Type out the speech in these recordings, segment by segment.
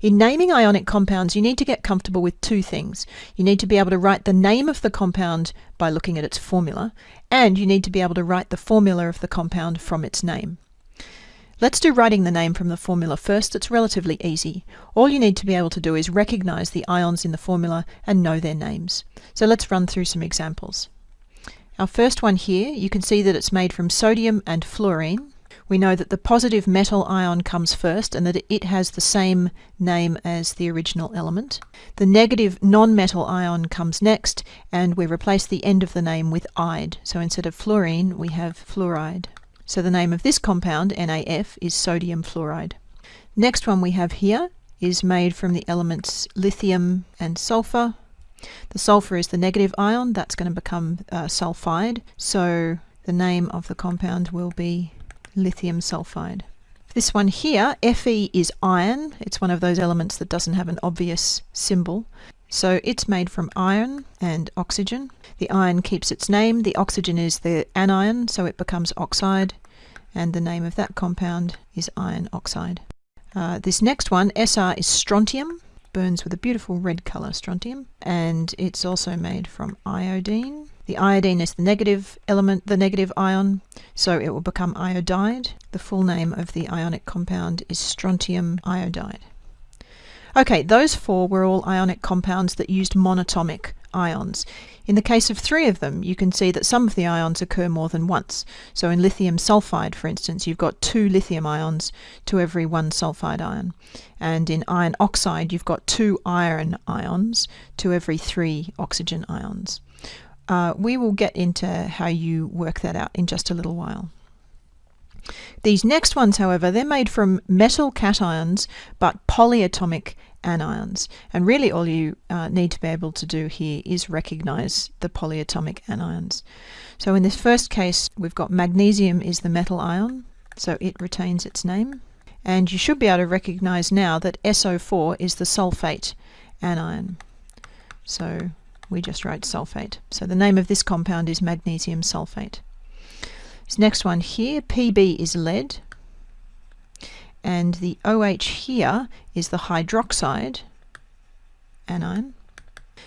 In naming ionic compounds, you need to get comfortable with two things. You need to be able to write the name of the compound by looking at its formula, and you need to be able to write the formula of the compound from its name. Let's do writing the name from the formula first. It's relatively easy. All you need to be able to do is recognize the ions in the formula and know their names. So let's run through some examples. Our first one here, you can see that it's made from sodium and fluorine. We know that the positive metal ion comes first and that it has the same name as the original element. The negative non-metal ion comes next and we replace the end of the name with "-ide". So instead of fluorine, we have fluoride. So the name of this compound, NaF, is sodium fluoride. Next one we have here is made from the elements lithium and sulfur. The sulfur is the negative ion, that's going to become uh, sulfide, so the name of the compound will be lithium sulfide. This one here, Fe is iron. It's one of those elements that doesn't have an obvious symbol. So it's made from iron and oxygen. The iron keeps its name. The oxygen is the anion, so it becomes oxide. And the name of that compound is iron oxide. Uh, this next one, Sr, is strontium burns with a beautiful red colour, strontium, and it's also made from iodine. The iodine is the negative element, the negative ion, so it will become iodide. The full name of the ionic compound is strontium iodide. Okay, those four were all ionic compounds that used monatomic ions. In the case of three of them, you can see that some of the ions occur more than once. So in lithium sulfide, for instance, you've got two lithium ions to every one sulfide ion. And in iron oxide, you've got two iron ions to every three oxygen ions. Uh, we will get into how you work that out in just a little while. These next ones, however, they're made from metal cations but polyatomic anions. And really all you uh, need to be able to do here is recognize the polyatomic anions. So in this first case, we've got magnesium is the metal ion, so it retains its name. And you should be able to recognize now that SO4 is the sulfate anion. So we just write sulfate. So the name of this compound is magnesium sulfate. This next one here, PB is lead, and the OH here is the hydroxide anion.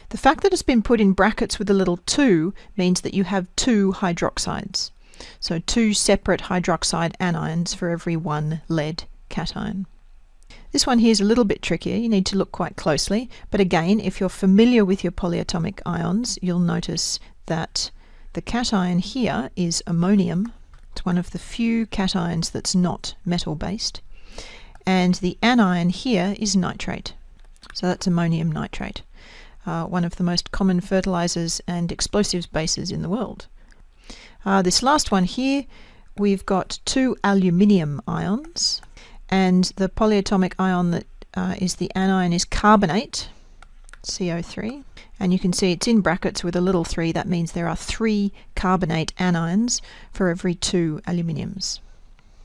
The fact that it's been put in brackets with a little 2 means that you have two hydroxides. So two separate hydroxide anions for every one lead cation. This one here is a little bit trickier. You need to look quite closely. But again, if you're familiar with your polyatomic ions, you'll notice that the cation here is ammonium. It's one of the few cations that's not metal-based and the anion here is nitrate. So that's ammonium nitrate, uh, one of the most common fertilizers and explosives bases in the world. Uh, this last one here, we've got two aluminium ions, and the polyatomic ion that uh, is the anion is carbonate, CO3, and you can see it's in brackets with a little 3. That means there are three carbonate anions for every two aluminiums.